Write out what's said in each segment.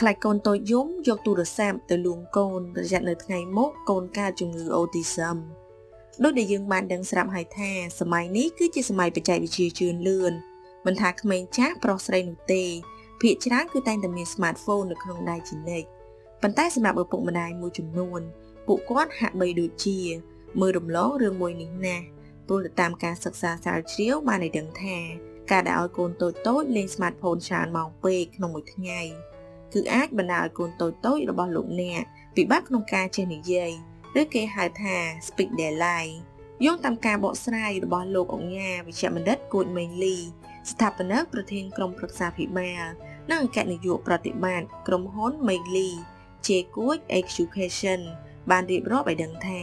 ខ្លាចកូនតូចយំយកទូរស័ព្ទទៅលួងកូនប្រយ័ត្ននៅថ្ងៃមុខកូនកើតជំងឺអូទីសឹមដូចដែលយើងបានដឹងស្រាប់ហើយថាសម័យនេះគឺជាសម័យបច្ចេកវិទ្យាជឿនលឿនមិនថាក្មេងចាស់ប្រុសស្រីនោះទេភាគច្រើនគឺតែងតែមាន smartphone នៅក្នុងដៃជានិច្ចប៉ុន្តែសម្រាប់ឪពុកម្ដាយមួយចំនួន ពួកគាត់ហាក់បីដូចជា មើលរំលងរឿងមួយនេះណាស់ព្រោះតាមការសិក្សាស្រាវជ្រាវបានឲ្យដឹងថា ការដែលឲ្យកូនតូចតូចលេង smartphone ច្រើនម៉ោងពេកក្នុងមួយថ្ងៃ គឺអាចបណ្ដាលឲ្យកូនតូចតូចរបស់លោកអ្នកពិបាកក្នុងការចេះនិយាយឬគេហៅថា speak delay យោងតាមការបកស្រាយរបស់លោកអង្ញាវិជ្ជបណ្ឌិតគួចមេងលី ស្ថាបនិកប្រធានក្រុមប្រឹក្សាភិបាលនិងអគ្គនាយកប្រតិបត្តិក្រុមហ៊ុនមេងលី ជាគួច Education បានរៀបរាប់ឲ្យដឹងថា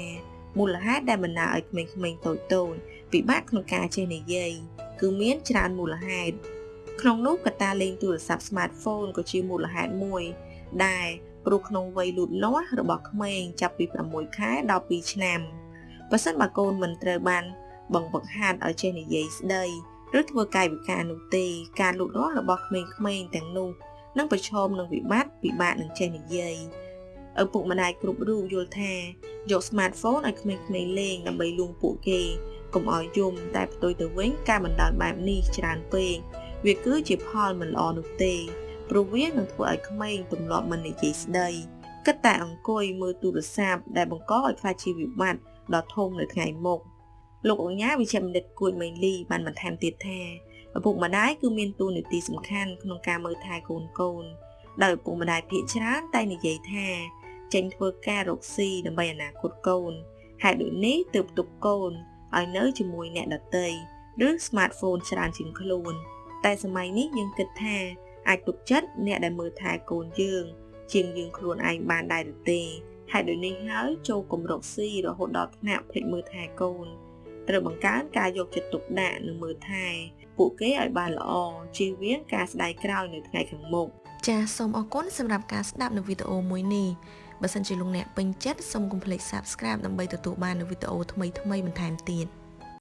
មូលហេតុដែលបណ្ដាលឲ្យក្មេងៗតូចតូចពិបាកក្នុងការចេះនិយាយគឺមានច្រើនមូលហេតុ ក្នុងនោះកត្តាលេងទូរស័ព្ទ smartphone ក៏ជាមូលហេតុមួយ ដែលព្រោះក្នុងវ័យលូតលាស់របស់ក្មេងចាប់ពី6ខែដល់2ឆ្នាំបើសិនបើកូនមិនត្រូវបានបង្វឹកហាត់ឲ្យចេះនិយាយស្ដីឬធ្វើកាយវិការនោះទេការលូតលាស់របស់ក្មេងៗទាំងនោះនឹងប្រឈមនឹងវិបត្តិពិបាកនឹងចេះនិយាយឪពុកម្ដាយគ្រប់រូបយល់ថាយក smartphone ឲ្យក្មេងៗលេងដើម្បីលួងពួកគេកុំឲ្យយំតែផ្ទុយទៅវិញការបណ្ដោយបែបនេះច្រើនពេក វាគឺជាផលមិនល្អនោះទេព្រោះវានឹងធ្វើឲ្យក្មេងទម្លាប់មិននិយាយស្ដីគិតតែអង្គុយមើលទូរស័ព្ទដែលបង្កឲ្យខ្លាចជាវិបត្តិដ៏ធំនៅថ្ងៃមុខលោកអញ្ញាវិជ្ជបណ្ឌិតគួយមេងលីបានបន្ថែមទៀតថាឪពុកម្ដាយគឺមានតួនាទីសំខាន់ក្នុងការមើលថែកូនកូនដោយឪពុកម្ដាយភាគច្រើនតែនិយាយថាចេញធ្វើការរកស៊ីដើម្បីអនាគតកូនហេតុដូចនេះទើបទុកកូនឲ្យនៅជាមួយអ្នកដតីឬ smartphone ច្រើនជាងខ្លួន តែសម័យនេះយើងគិតថាអាចទុកចិត្តអ្នកដែលមើលថែកូនយើង ជាងយើងខ្លួនឯងបានដែរឬទេហេតុដូចនេះហើយចូលគម្រោកស៊ីរហូតដល់ថ្នាក់ភ្លេចមើលថែកូនត្រូវបង្កើនការយកចិត្តទុកដាក់និងមើលថែពួកគេឲ្យបានល្អជៀសវាងការស្ដាយក្រោយនៅថ្ងៃខាងមុខចាសសូមអរគុណសម្រាប់ការស្ដាប់នៅវីដេអូមួយនេះបើសិនជាលោកអ្នកពេញចិត្តសូមកុំភ្លេច Subscribe ដើម្បីទទួលបាននូវវីដេអូថ្មីៗបន្ថែមទៀត